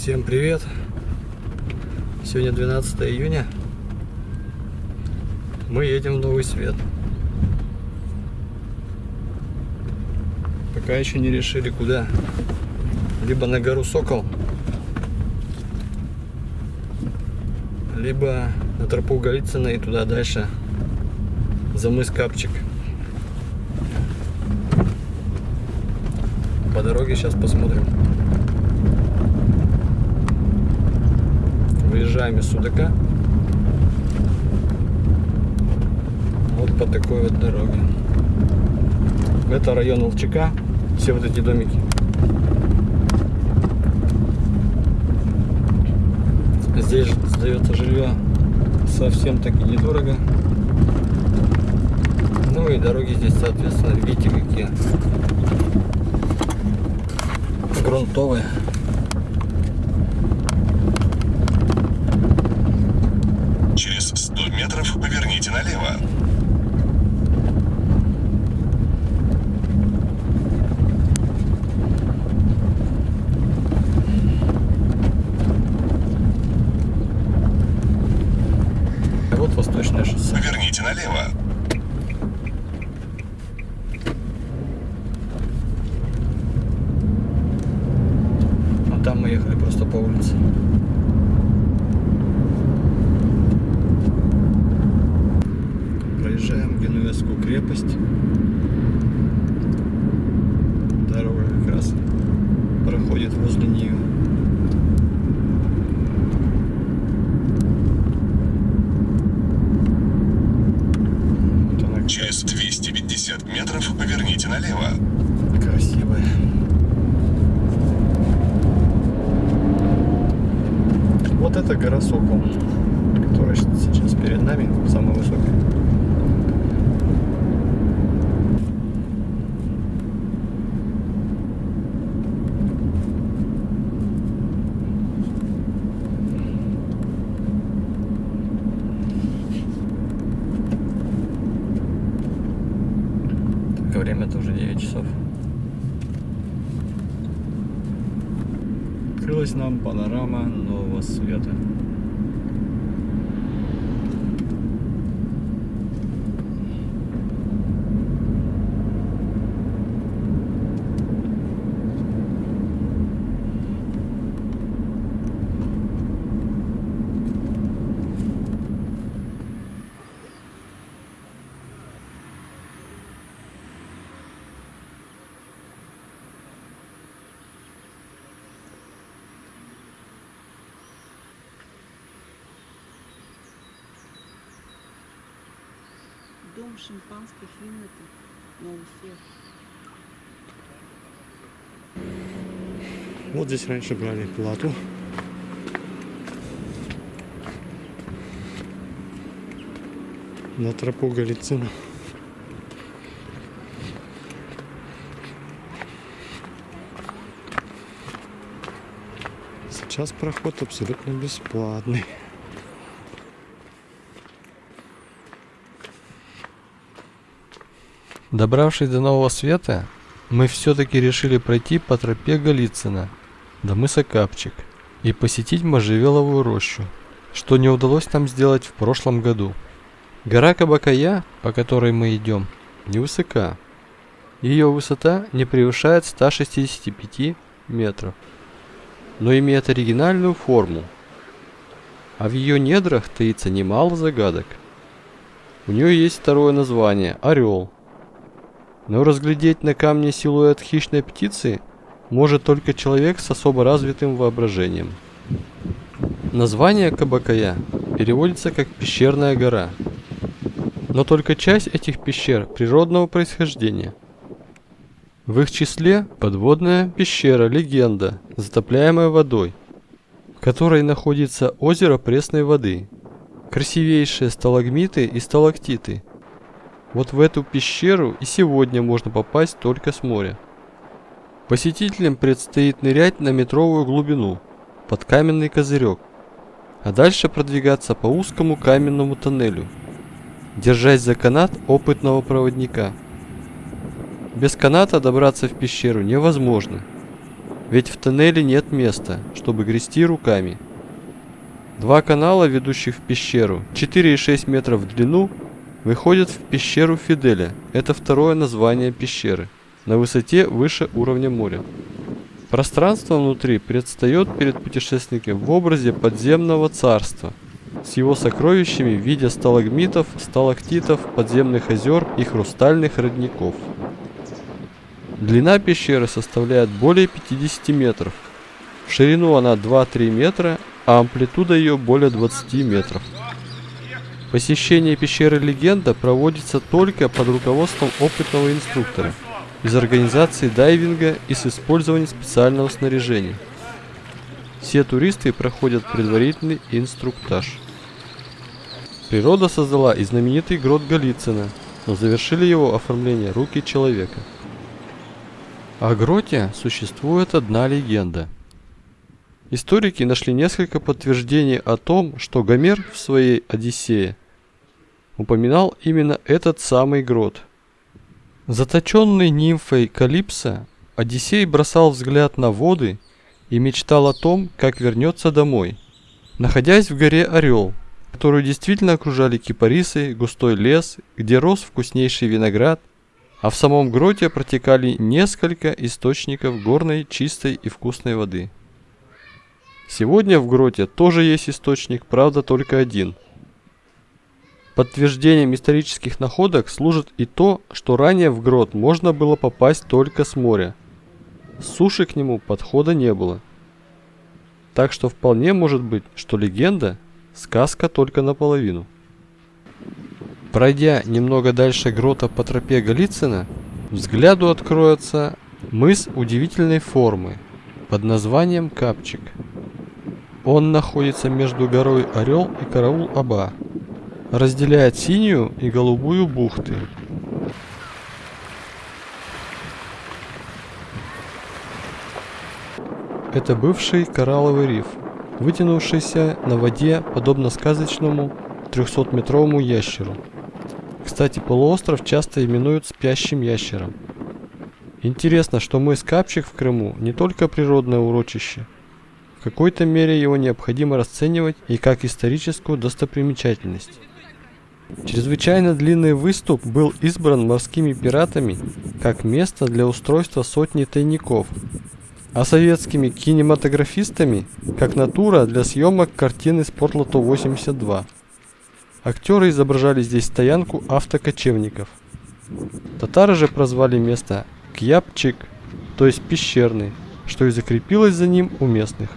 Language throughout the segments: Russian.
Всем привет! Сегодня 12 июня. Мы едем в Новый Свет. Пока еще не решили куда. Либо на гору Сокол, либо на тропу Голицына и туда дальше за мыс Капчик. По дороге сейчас посмотрим. Выезжаем из Судака. Вот по такой вот дороге. Это район Волчака. Все вот эти домики. Здесь сдается жилье совсем таки недорого. Ну и дороги здесь, соответственно, видите какие. Грунтовые. Через 100 метров поверните налево. А вот восточное шоссе. Поверните налево. А там мы ехали просто по улице. Проезжаем Генуэзскую крепость. Дорога как раз проходит возле нее. Вот она Через 250 метров поверните налево. красивая. Вот это гора Сокол, которая сейчас перед нами, самая высокая. Так, время-то уже 9 часов. Открылась нам панорама нового света. Дом шимпанских Виннета. Новый свет. Вот здесь раньше брали плату. На тропу Голицына. Сейчас проход абсолютно бесплатный. Добравшись до Нового Света, мы все-таки решили пройти по тропе Голицына до мыса Капчик и посетить можжевеловую рощу, что не удалось нам сделать в прошлом году. Гора Кабакая, по которой мы идем, невысока. Ее высота не превышает 165 метров, но имеет оригинальную форму, а в ее недрах таится немало загадок. У нее есть второе название – Орел. Но разглядеть на камне силуэт хищной птицы может только человек с особо развитым воображением. Название Кабакая переводится как «пещерная гора», но только часть этих пещер природного происхождения. В их числе подводная пещера «Легенда», затопляемая водой, в которой находится озеро пресной воды, красивейшие сталагмиты и сталактиты. Вот в эту пещеру и сегодня можно попасть только с моря. Посетителям предстоит нырять на метровую глубину, под каменный козырек, а дальше продвигаться по узкому каменному тоннелю, держась за канат опытного проводника. Без каната добраться в пещеру невозможно. Ведь в тоннеле нет места, чтобы грести руками. Два канала, ведущих в пещеру, 4,6 метров в длину, выходят в пещеру Фиделя. Это второе название пещеры, на высоте выше уровня моря. Пространство внутри предстает перед путешественником в образе подземного царства с его сокровищами в виде сталагмитов, сталактитов, подземных озер и хрустальных родников. Длина пещеры составляет более 50 метров. В ширину она 2-3 метра, а амплитуда ее более 20 метров. Посещение пещеры Легенда проводится только под руководством опытного инструктора из организации дайвинга и с использованием специального снаряжения. Все туристы проходят предварительный инструктаж. Природа создала и знаменитый грот Голицына, но завершили его оформление руки человека. О гроте существует одна легенда – Историки нашли несколько подтверждений о том, что Гомер в своей «Одиссее» упоминал именно этот самый грот. Заточенный нимфой Калипсо, Одиссей бросал взгляд на воды и мечтал о том, как вернется домой. Находясь в горе Орел, которую действительно окружали кипарисы, густой лес, где рос вкуснейший виноград, а в самом гроте протекали несколько источников горной, чистой и вкусной воды. Сегодня в гроте тоже есть источник, правда только один. Подтверждением исторических находок служит и то, что ранее в грот можно было попасть только с моря. С суши к нему подхода не было. Так что вполне может быть, что легенда – сказка только наполовину. Пройдя немного дальше грота по тропе Голицына, взгляду откроется мыс удивительной формы под названием Капчик – он находится между горой Орел и Караул-Аба. Разделяет синюю и голубую бухты. Это бывший коралловый риф, вытянувшийся на воде, подобно сказочному 300-метровому ящеру. Кстати, полуостров часто именуют спящим ящером. Интересно, что мыс Капчик в Крыму не только природное урочище – в какой-то мере его необходимо расценивать и как историческую достопримечательность. Чрезвычайно длинный выступ был избран морскими пиратами как место для устройства сотни тайников, а советскими кинематографистами как натура для съемок картины Спортлото 82. Актеры изображали здесь стоянку автокочевников. Татары же прозвали место Кьяпчик, то есть пещерный, что и закрепилось за ним у местных.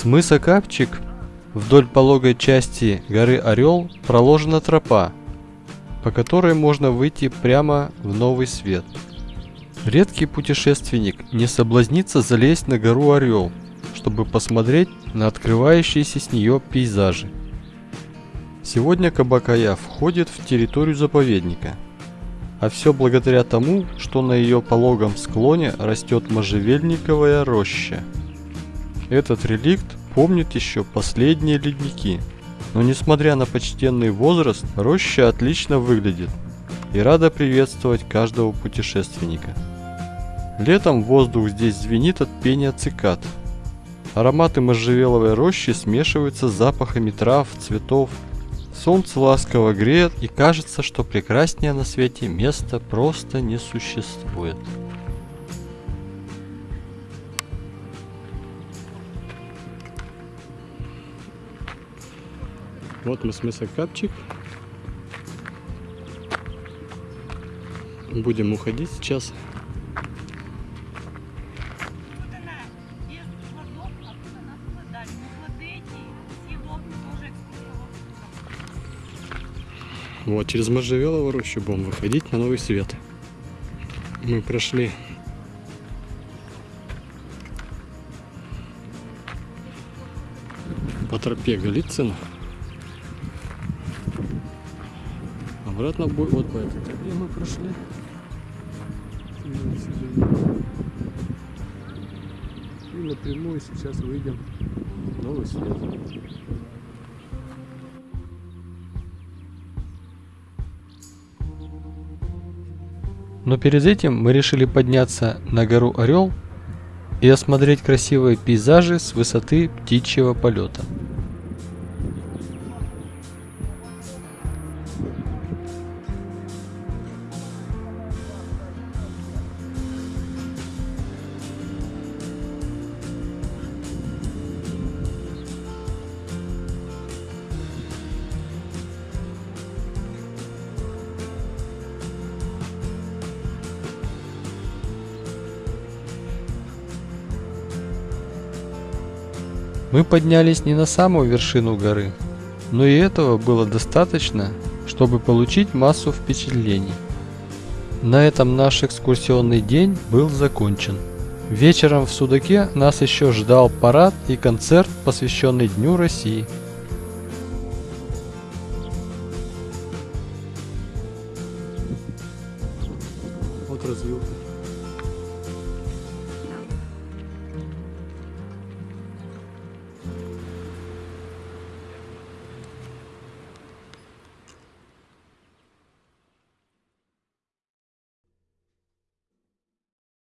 С мыса Капчик вдоль пологой части горы Орел проложена тропа, по которой можно выйти прямо в новый свет. Редкий путешественник не соблазнится залезть на гору Орел, чтобы посмотреть на открывающиеся с нее пейзажи. Сегодня Кабакая входит в территорию заповедника, а все благодаря тому, что на ее пологом склоне растет можжевельниковая роща. Этот реликт помнит еще последние ледники, но несмотря на почтенный возраст, роща отлично выглядит и рада приветствовать каждого путешественника. Летом воздух здесь звенит от пения цикад. Ароматы можжевеловой рощи смешиваются с запахами трав, цветов. Солнце ласково греет и кажется, что прекраснее на свете места просто не существует. Вот мы с мыса Капчик. Будем уходить сейчас. Вот, через Можжевелову рощу будем выходить на новый свет. Мы прошли по тропе Голицына. Обратно в бой вот по этой тропе мы прошли. И напрямую сейчас выйдем в новый свет. Но перед этим мы решили подняться на гору Орел и осмотреть красивые пейзажи с высоты птичьего полета. Мы поднялись не на самую вершину горы, но и этого было достаточно, чтобы получить массу впечатлений. На этом наш экскурсионный день был закончен. Вечером в Судаке нас еще ждал парад и концерт, посвященный Дню России. Вот развилка.